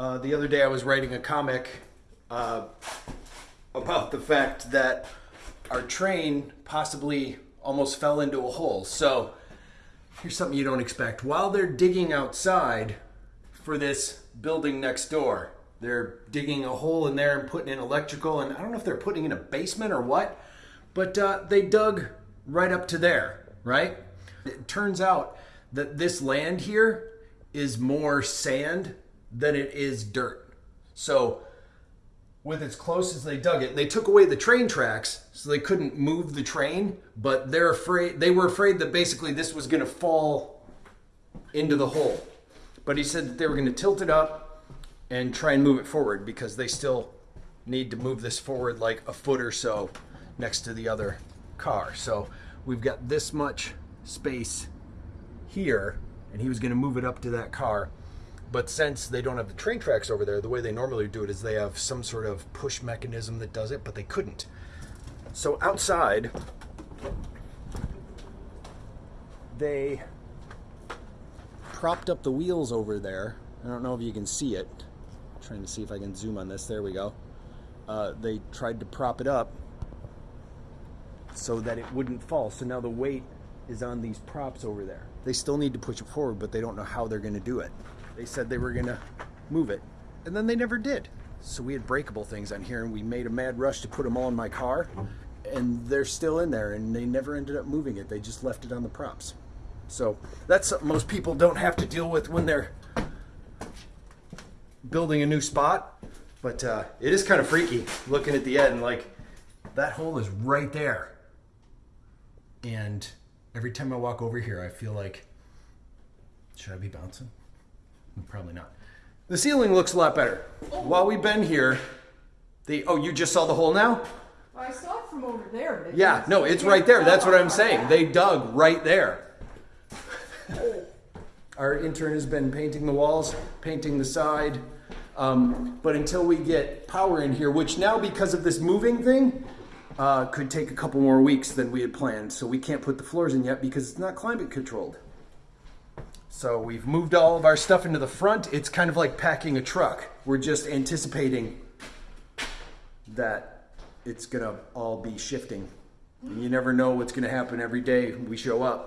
Uh, the other day I was writing a comic uh, about the fact that our train possibly almost fell into a hole. So here's something you don't expect. While they're digging outside for this building next door, they're digging a hole in there and putting in electrical. And I don't know if they're putting in a basement or what, but uh, they dug right up to there, right? It turns out that this land here is more sand than it is dirt. So with as close as they dug it, they took away the train tracks so they couldn't move the train, but they're afraid they were afraid that basically this was going to fall into the hole. But he said that they were going to tilt it up and try and move it forward because they still need to move this forward like a foot or so next to the other car. So we've got this much space here and he was going to move it up to that car. But since they don't have the train tracks over there, the way they normally do it is they have some sort of push mechanism that does it, but they couldn't. So outside, they propped up the wheels over there. I don't know if you can see it. I'm trying to see if I can zoom on this. There we go. Uh, they tried to prop it up so that it wouldn't fall. So now the weight is on these props over there. They still need to push it forward, but they don't know how they're going to do it. They said they were going to move it, and then they never did. So we had breakable things on here, and we made a mad rush to put them all in my car, and they're still in there, and they never ended up moving it. They just left it on the props. So that's something most people don't have to deal with when they're building a new spot. But uh, it is kind of freaky looking at the end. Like that hole is right there, and every time I walk over here, I feel like, should I be bouncing? Probably not. The ceiling looks a lot better. While we've been here, the oh, you just saw the hole now? I saw it from over there. it Yeah, no, it's right there. That's what I'm saying. They dug right there. Our intern has been painting the walls, painting the side. Um, but until we get power in here, which now because of this moving thing, uh, could take a couple more weeks than we had planned. So we can't put the floors in yet because it's not climate controlled. So we've moved all of our stuff into the front. It's kind of like packing a truck. We're just anticipating that it's gonna all be shifting. And you never know what's gonna happen every day we show up.